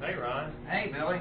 Hey, Ron. Hey, Billy.